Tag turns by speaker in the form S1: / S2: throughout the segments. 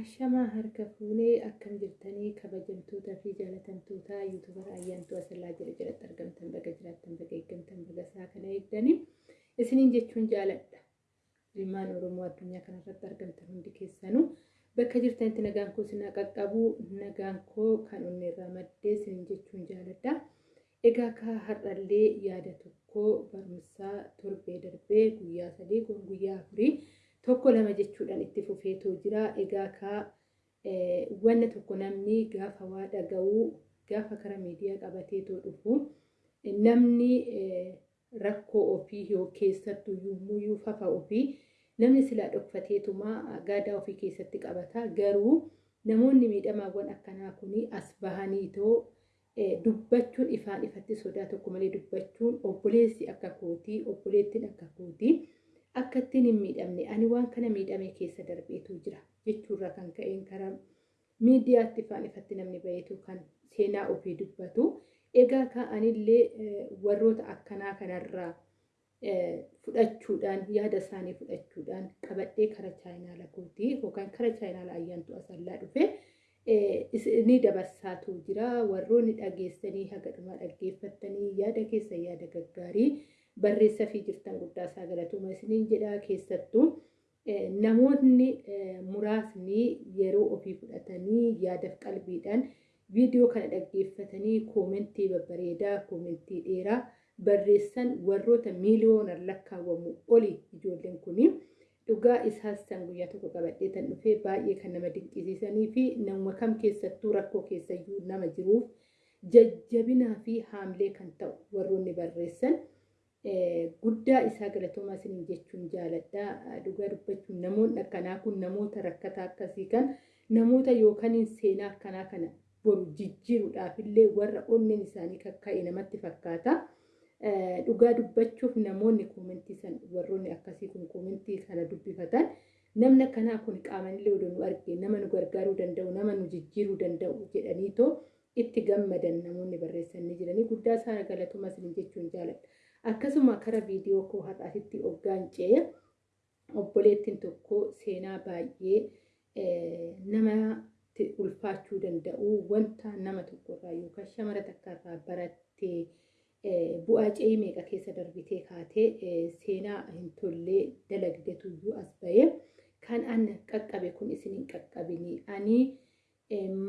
S1: Ashamaa harka fuunee akkam jirtanii kabajamtootaa fi jaalatamtoota yuutubara ayyaantuu asallaa jala jalatti argamtan baga jiraattan baga eeggamtan baga isaa kana eegdanii isiniin jechuun jaaladha. Ilmaan Oromoo addunyaa kanarratti argamtan hundi keessanuu bakka jirtanitti nagaan koo sinaa qaqqabu nagaan koo kan onni irraa maddee isiniin jechuun jaaladha. Egaa akka har'allee yaada tokko barumsaa torbee darbee guyyaa sadii guyyaa afurii tokko lama jechuudhaan itti fufeetoo jira. Egaa ka wanna tokko namni gaafa waa dhaga'uu gaafa karaa miidiyaa qabateetoo dhufu namni rakkoo ofii yoo keessattuu yommuu fafa ofii namni silaa dhokfateetuma gaadaa ofii keessatti qabata. Garuu namoonni miidhamaawwan akkanaa kun as bahaniitoo dubbachuun ifaan ifatti sodaa tokko malee dubbachuun obboleessi akka kootii obboleettiin akka kootii. Akka ittiin hin miidhamne ani waan kana miidhame keessa darbeetu jira jechuurraa kan ka'een karaa miidiyaatti ifaan ifatti namni baheetu kan seenaa ofii dubbatu egaa ka'anillee warroota akkanaa kanarraa fudhachuudhaan yaada isaanii fudhachuudhaan qabadhee kara chaayinaala kootii yookaan kara chaayinaala ayyaantu asallaa dhufe ni dabarsaatu jira warroonni dhageessanii haga dhumaa dhaggeeffattanii yaada keessa yaada gaggaarii. Barreessa fi jirtan guddaa isaa galatuma isiniin jedhaa keessattuu namoonni muraasni yeroo ofii fudhatanii yaadaf qalbiidhaan viidiyoo kana dhaggeeffatanii koomentii babbareedaa koomentii dheeraa barreessan warroota miiliyoonaan lakkaawwamu oli ijoolleen kuni dhugaa isaas san guyyaa tokko qabadhee tan dhufee baay'ee kan nama dinqisiisanii fi nama kam keessattuu rakkoo keessayyuu nama jiruuf jajjabinaa fi haamlee kan ta'u warroonni barreessan. Guddaa isaa galatoomaa isiniin jechuun jaaladha. Dhugaa dubbachuun namoonni akkanaa kun namoota rakkataa akkasii kan namoota yookaan seenaa akkanaa kana boru jijjiiruudhaaf illee warra onneen isaanii kakka'e namatti fakkaata. Dhugaa dubbachuuf namoonni koomentii san warroonni akkasii kun koomentii kana dubbifatan namni akkanaa kun qaamanillee odoo nu arge nama nu gargaaruu danda'u nama nu jijjiiruu danda'u jedhaniitoo itti gammadan namoonni barreessanii jiranii guddaa isaa galatoomaa isiniin jechuun jaaladha. Akkasuma kara viidiyoo koo har'aatitti hoggaan ce'e obboleettiin tokko seenaa baay'ee namatti ulfaachuu danda'u wanta nama tokkorraa yookaan shamara takkarraa barattee bu'aa ce'ii meeqa keessa darbitee kaatee seenaa hin tollee dalagdeetuyyuu as bahee kan an qaqqabe kun isin hin qaqqabini ani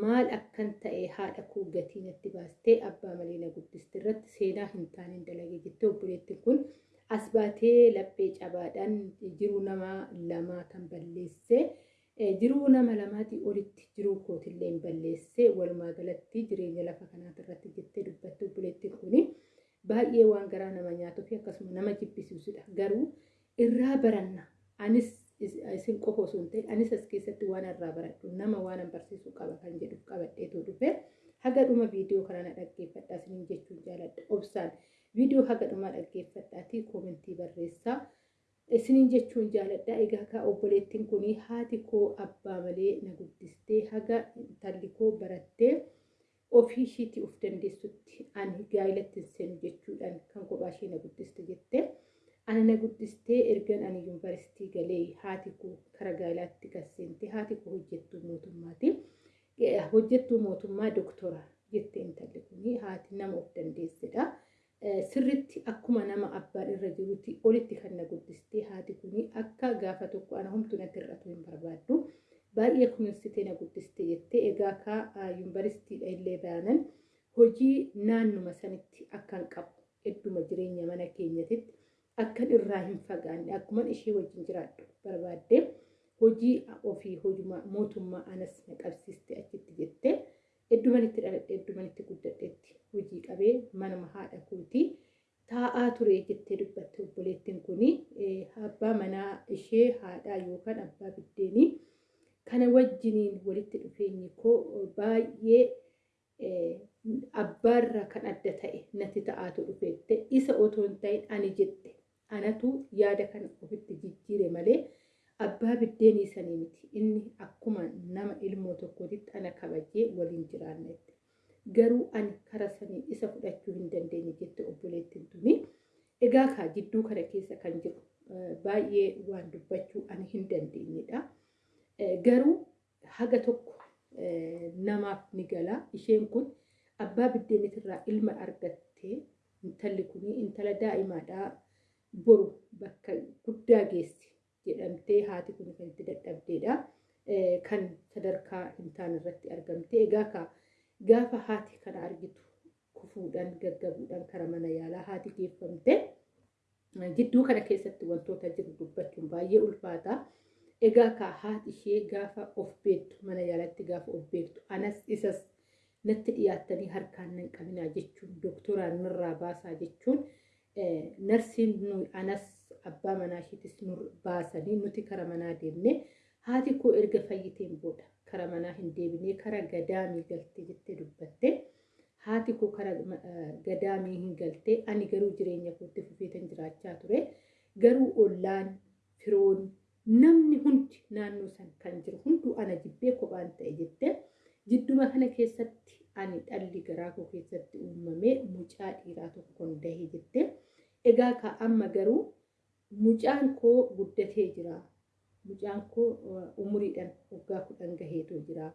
S1: maal akkan ta'e haadha koo gatii natti baastee abbaa malee na guddiste irratti seenaa hin taane dalage jettee obboleettiin kun as baatee laphee cabaadhaan jiruu nama lamaa kan balleesse. Jiruu nama lamaatii olitti jiruu kootillee hin balleesse. Walumaa galatti jireenya lafa kanaati irratti jettee dubbatte obboleettiin kuni baay'ee waan garaa nama nyaatuu fi akkasuma nama jibbisiisudha garuu irraa baranna. Anis isin qofa osoo hin ta'in anis as keessatti waan irraa baradhu nama waan barsiisuu qaba kan jedhuuf qabadheetu dhufe haga dhuma viidiyoo kana na dhaggeeffadhaa isiniin jechuun jaaladha obsaan viidiyoo haga dhuma dhaggeeffadhaatii koomentii barreessaa isiniin jechuun jaaladha egaa ka obboleettiin kun haati koo abbaa malee na guddistee haga intalli koo barattee ofii ishiitii of dandeessutti ani gaa'ilatti hin seenu jechuudhaan kan kophaa ishee na guddiste jettee. ana na guddistee ergan ani yuunivarsiitii galee haati koo kara gaa'ilaatti gasseente haati koo hojjettuu mootummaati. Hojjettuu mootummaa doktora jette intalli kuni haati nama of dandeessedha. Sirritti akkuma nama abbaan irra jirutti olitti kan na guddistee haati kuni akka gaafa tokko ana homtuu natti hir'atu hin barbaaddu. Baay'ee kunuunsitee na guddiste jettee egaa ka yuunivarsiitiidha illee baanan hojii naannuma sanitti akkan qabu hedduma jireenya mana keenyatitti. Akkan irraa hin fagaanne. Akkuma ishee wajjin jiraadhu barbaadde hojii ofii hojuma mootummaa anas na qabsiiste achitti jettee hedduman itti dhaladhe hedduman itti guddadheetti hojii qabee manuma haadha kootii taa'aa ture jettee dubbatte obboleettiin kuni abbaa manaa ishee haadhaa yookaan abbaa biddeenii kana wajjiniin walitti dhufeenyi koo baay'ee abbaarraa kan adda ta'e natti ta'aatu dhufeette. Isa otoo hin ta'in ani jette anatu yaada kana ofitti jijjiire malee abbaa biddeenii sanii miti. Inni akkuma nama ilmoo tokkootitti ana kabajee waliin jiraannetti. Garuu ani kara sanii isa fudhachuu hin dandeenye jette obboleettiin tuni. Egaa kaa jidduu kana keessa kan jiru baay'ee waan dubbachuu ani hin dandeenyedha. Garuu haga tokko namaaf ni gala. Isheen kun abbaa biddeenitirraa ilma argattee intalli kun intala daa'imaadhaa boru bakka guddaa geessi jedhamtee haati kun kan itti dadhabdeedha. Kan sadarkaa hin irratti argamte. Egaa gaafa haati kana argitu kufuudhaan gaggabuudhaan kara mana yaalaa haati geeffamte. Gidduu kana keessatti wantoota jiru dubbachuun baay'ee ulfaata. Egaa ka haati ishee gaafa of beektu mana yaalatti gaafa of beektu anas isas natti dhiyaattanii harkaan nan qabinaa jechuun dooktoraan nurraa baasaa jechuun narsiin anas abbaa manaa isheetis baasanii nuti kara manaa deemne haati koo erga fayyiteen booda kara manaa hin deebinee kara gadaamii galtee jettee dubbatte. Haati koo kara gadaamii hin galtee ani garuu jireenya kootti fufeetan jiraachaa ture. Garuu ollaan firoon namni hundi naannoo san kan jiru hunduu ana jibbee kophaan ta'e jette jidduma kana keessatti ani dhalli garaa koo keessatti uumamee mucaa dhiiraa tokkoon dahee jette. Egaa ka amma garuu mucaan koo guddatee jira. Mucaan koo umuriidhaan waggaa kudhan gaheetoo jira.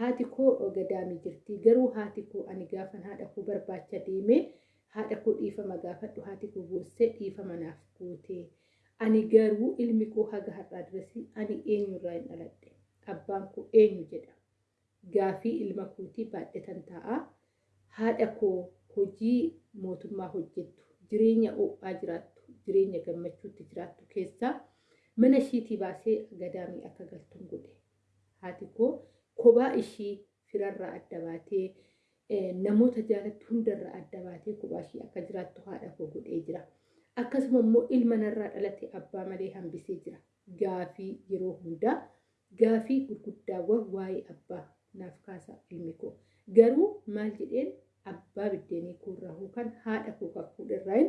S1: Haati koo gadaamii jirti. Garuu haati koo ani gaafan haadha koo barbaacha deemee haadha koo dhiifama gaafadhu haati koo boossee dhiifama naaf gootee. ani garuu ilmi koo haga har'aa dirasi ani eenyurraa hin dhaladhe? Abbaan koo eenyu jedha gaafii ilma kootii baadhatan ta'a haadha koo hojii mootummaa hojjettu jireenya ho'aa jiraattu jireenya gammachuutti jiraattu keessaa mana ishiitii baasee gadaamii akka galtuun godhe haati koo kophaa ishii firarraa adda baatee namoota jaalattu hundarraa adda baatee kophaa ishii akka jiraattu haadha koo godhee jira. akkasuma immoo ilma narraa dhalate abbaa malee hambisee jira. Gaafii yeroo hundaa gaafii gurguddaawwan waa'ee abbaa naaf kaasa ilmi koo. Garuu maal jedheen abbaa biddeenii koo irraa yookaan haadha koo kan fuudherraa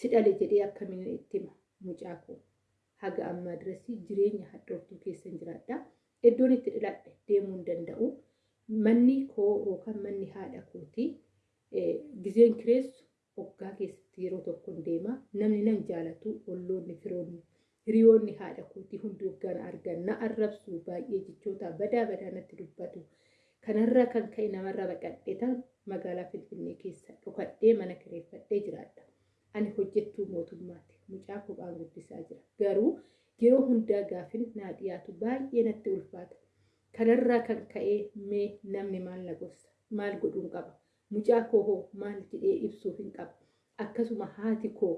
S1: si dhale jedhee akkamiin itti hima mucaa koo. Haga ammaa dirasii jireenya hadhooftuu keessa jiraadha. Iddoon itti dhaladhe deemuu hin danda'u. Manni koo yookaan manni haadha kooti gizeen kireessu waggaa keessatti yeroo tokkoon deema namni nan jaalatu olloonni firoonni hiriyoonni haadha kootii hundi waggaan argan na arrabsu baay'ee jechoota badaa badaa natti dubbatu. Kanarraa kan ka'e namarra baqadheetan magaalaa finfinnee keessa dhokadhee mana kireeffadhee jiraadha. Ani hojjettuu mootummaati. Mucaa kophaan guddisaa jira. Garuu yeroo hundaa gaafin naa dhiyaatu baay'ee natti ulfaata. Kanarraa kan ka'e mee namni maal na gorsa? Maal godhuun qaba? Mucaa koo hoo maal jedhee ibsuuf hin qabu. Akkasuma haati koo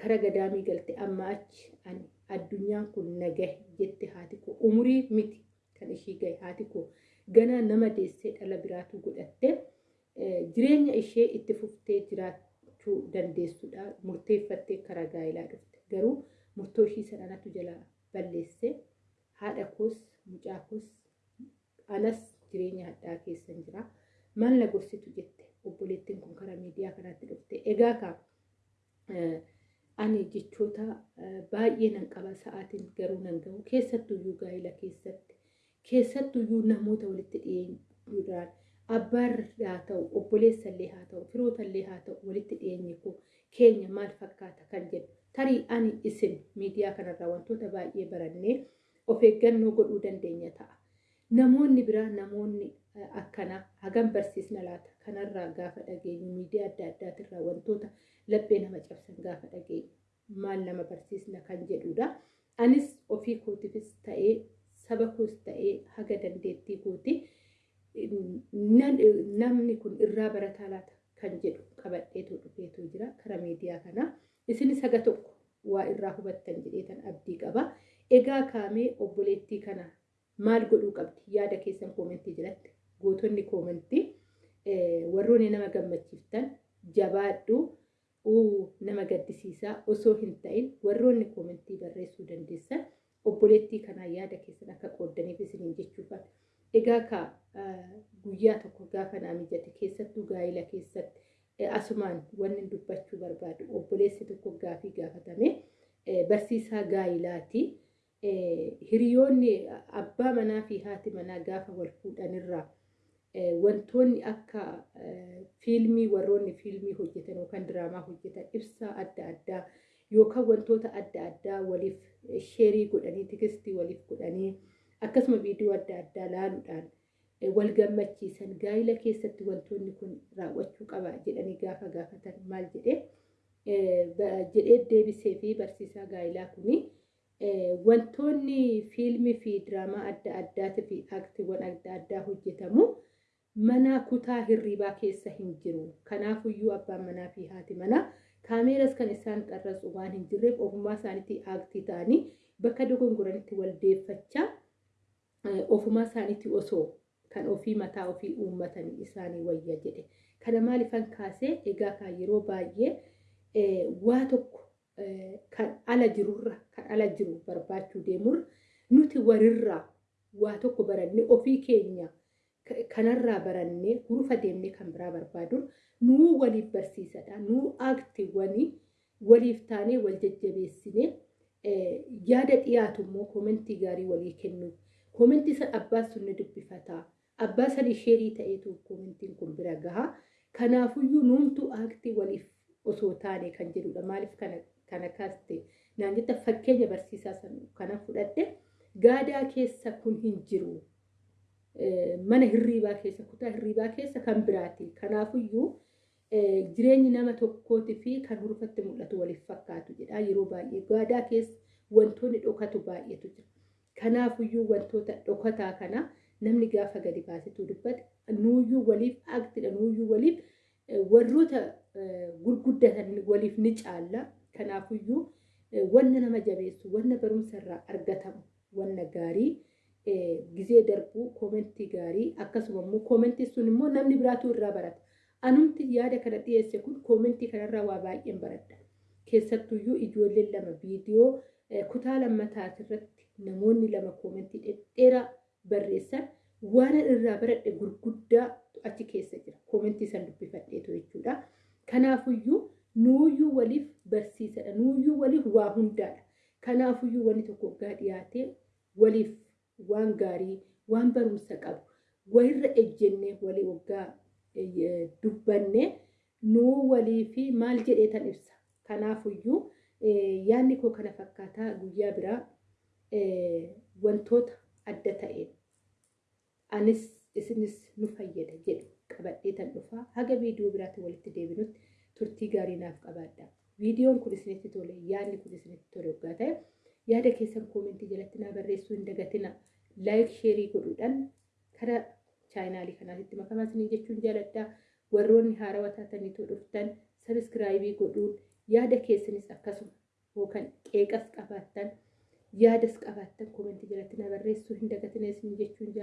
S1: kara gadaamii galte amma achi ani addunyaan kun nagahe jette haati koo. Umurii miti kan ishii gahe haati koo. Ganaa nama deessee dhala biraatu godhatte jireenya ishee itti fuftee jiraachuu dandeessudha murteeffattee kara gaa'ilaa dhufte. Garuu murtoo ishii sananatu jala balleesse haadha koos mucaa koos anas jireenya hadhaa keessan jira. maal na gorsitu jette. Obboleettiin kun karaa miidiyaa kanaatti dhufte. Egaa ka ani jechoota baay'ee nan qaba sa'aatiin garuu nan gahu. Keessattuyyuu gaa'ila keessatti. Keessattuyyuu namoota walitti dhiyeenyuudhaan abbaarra haa ta'u obboleessallee haa ta'u firootallee haa ta'u walitti dhiyeenyi koo. Keenya maal fakkaata kan jedhu. Tarii ani isin miidiyaa kanarraa wantoota baay'ee barannee of eeggannoo godhuu dandeenya ta'a. Namoonni biraa namoonni akkanaa hagam barsiisna laata kanarraa gaafa dhageenyu miidiyaa adda addaatirraa wantoota laphee nama cabsan gaafa dhageenyu maal nama barsiisna kan jedhudha. Anis ofii kootiifis ta'ee saba koos ta'ee haga dandeettii kooti namni kun irraa barataa laata kan jedhu qabadheetu dhufeetu jira kara miidiyaa kanaa. Isinis haga tokko waa irraa hubattan jedheetan abdii qaba. Egaa kaamee obboleettii kana maal godhuu qabdi yaada keessan koomentii jalatti gootonni koomentii warroonni nama gammachiiftan jabaadhu nama gaddisiisaa osoo hin ta'in warroonni koomentii barreessuu dandeessan obboleettii kanaa yaada keessan akka qooddaniif isiniin jechuufan. Egaa ka guyyaa tokko gaafa naa mijate keessattuu gaa'ila keessatti asumaan wanni dubbachuu barbaadu obboleessi tokko gaafii gaafatame barsiisaa gaa'ilaati. hiriyoonni abbaa manaa fi haati manaa gaafa wal fuudhanirraa wantoonni akka fiilmii warroonni fiilmii hojjetan yookaan diraamaa hojjetan ibsaa adda addaa. Yookaan wantoota adda addaa waliif sheerii godhanii tikistii waliif godhanii akkasuma viidiyoo adda addaa laaluudhaan wal gammachiisan. Gaa'ila keessatti wantoonni kun raawwachuu qaba jedhanii gaafa gaafatan maal jedhee jedhee deebisee fi barsiisaa gaa'ilaa kuni wantoonni fiilmii fi diraamaa adda addaatii fi aaktiiwwan adda addaa hojjetamu mana kutaa hirribaa keessa hin jiru. Kanaafuyyuu abbaan manaa fi haati manaa kaameeras kan isaan qarratsu waan hin jirreef ofummaa isaaniitti aaktii ta'anii bakka dogongoranitti waldeeffachaa ofumaa isaaniitti osoo kan ofii mataa ofii uummatanii isaanii wayya jedhe. Kana maalifan kaasee egaa kan yeroo baay'ee waa tokko kan ala jirurra kan ala jiru barbaachuu deemurra nuti warirraa waa tokko barannee ofii keenya kanarraa barannee hurufa deemnee kan biraa barbaadu nuu waliif barsiisadha nuu aaktiiwwanii waliif taanee wal jajjabeessinee yaada dhiyaatu immoo koomentii gaarii walii kennu. Koomentii san abbaan sun ni dubbifataa abbaa san isheerii ta'eetu koomentiin kun bira gahaa. Kanaafuyyuu nuumtu aaktii waliif osoo taane kan jedhudha. Maaliif kana kaaste naan jetta fakkeenya barsiisaa kana fudhadhe gaadaa keessa kun hin jiru mana hirriibaa keessa kutaa hirriibaa keessa kan biraati. Kanaafuyyuu jireenyi nama tokkootii fi kan hurufatti mul'atu waliif fakkaatu jedha. Yeroo baay'ee gaadaa keessa wantoonni dhokatu baay'eetu jira. Kanaafuyyuu wantoota dhokataa kana namni gaafa gadi baasetu dubbate nuuyyuu waliif aktidha nuuyyuu waliif warroota gurguddatan waliif ni caalla. Kanaafuyyuu wanna nama jabeessu wanna barumsa irraa argatamu wanna gaarii gizee darbuu koomentii gaarii akkasuma immoo koomentii sun immoo namni biraatu irraa barata. Anumti yaada kana dhiyeesse kun koomentii kanarraa waa baay'een baradha. Keessattuyyuu ijoolleen lama viidiyoo kutaa lammataati irratti namoonni lama koomentii dhedheeraa barreessan waan irraa baradhe gurguddaa achi keessa jira. Koomentii san dubbifadheetu jechuudha. Kanaafuyyuu nuuyyuu waliif barsiisadha. Nuuyyuu waliif waa hundaadha. Kanaafuyyuu wanni tokko waggaa dhiyaatee waliif waan gaarii waan barumsa qabu. Walirra ejjennee walii waggaa dubbanne nuu walii fi maal jedhee tan ibsa. Kanaafuyyuu yaanni koo kana fakkaataa guyyaa biraa wantoota adda ta'een. Anis isinis nu fayyada jedhu. Qabadhee tan dhufaa. Haga viidiyoo biraatti walitti deebinutti turtii gaarii naaf qabaadha. Viidiyoon kun isinitti tole yaadni kun isinitti tole waggaa ta'e yaada keessan koomentii jalatti naa barreessuu hin dagatina laayik sheerii godhuudhaan karaa chaayinaalii kanaatti makamaa isinii jechuun jaaladha. Warroonni haarawaa taataniitoo dhuftan sabiskiraayibii godhuun yaada keessanis akkasuma yookaan qeeqas qabaattan yaadas qabaattan koomentii jalatti naa barreessuu hin dagatina isinii jechuun jaaladha.